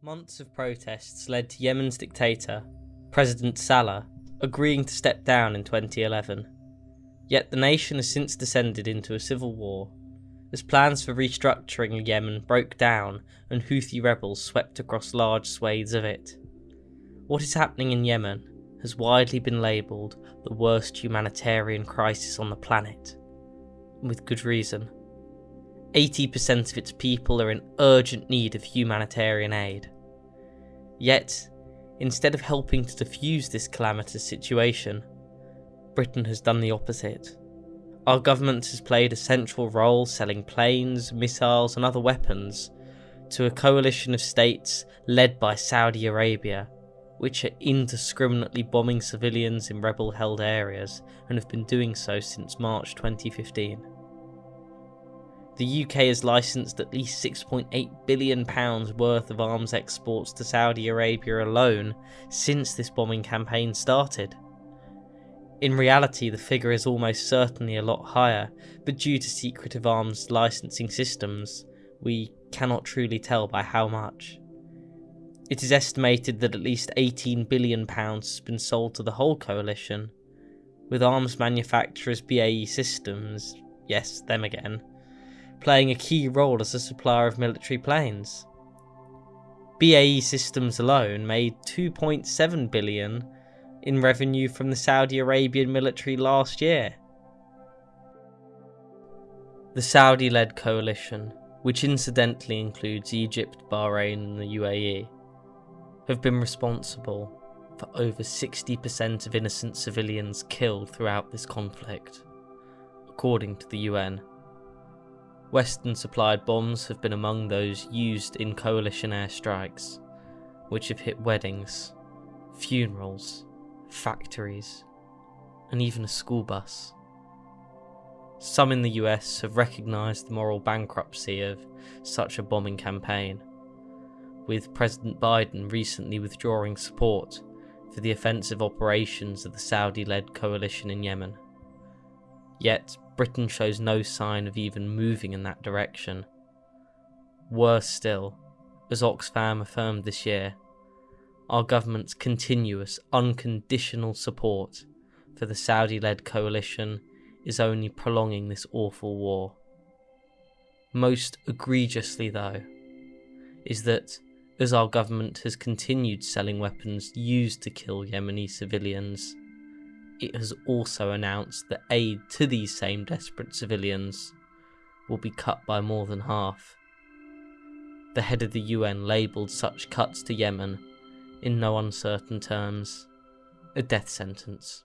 Months of protests led to Yemen's dictator, President Saleh, agreeing to step down in 2011. Yet the nation has since descended into a civil war, as plans for restructuring Yemen broke down and Houthi rebels swept across large swathes of it. What is happening in Yemen has widely been labelled the worst humanitarian crisis on the planet, with good reason. 80% of its people are in urgent need of humanitarian aid. Yet, instead of helping to defuse this calamitous situation, Britain has done the opposite. Our government has played a central role selling planes, missiles, and other weapons to a coalition of states led by Saudi Arabia, which are indiscriminately bombing civilians in rebel held areas and have been doing so since March 2015 the UK has licensed at least £6.8 billion worth of arms exports to Saudi Arabia alone since this bombing campaign started. In reality, the figure is almost certainly a lot higher, but due to secretive arms licensing systems, we cannot truly tell by how much. It is estimated that at least £18 billion has been sold to the whole coalition, with arms manufacturers BAE Systems, yes, them again, playing a key role as a supplier of military planes. BAE Systems alone made 2.7 billion in revenue from the Saudi Arabian military last year. The Saudi-led coalition, which incidentally includes Egypt, Bahrain and the UAE, have been responsible for over 60% of innocent civilians killed throughout this conflict, according to the UN. Western supplied bombs have been among those used in coalition airstrikes, which have hit weddings, funerals, factories, and even a school bus. Some in the US have recognised the moral bankruptcy of such a bombing campaign, with President Biden recently withdrawing support for the offensive operations of the Saudi led coalition in Yemen. Yet, Britain shows no sign of even moving in that direction. Worse still, as Oxfam affirmed this year, our government's continuous, unconditional support for the Saudi led coalition is only prolonging this awful war. Most egregiously, though, is that as our government has continued selling weapons used to kill Yemeni civilians, it has also announced that aid to these same desperate civilians will be cut by more than half. The head of the UN labelled such cuts to Yemen, in no uncertain terms, a death sentence.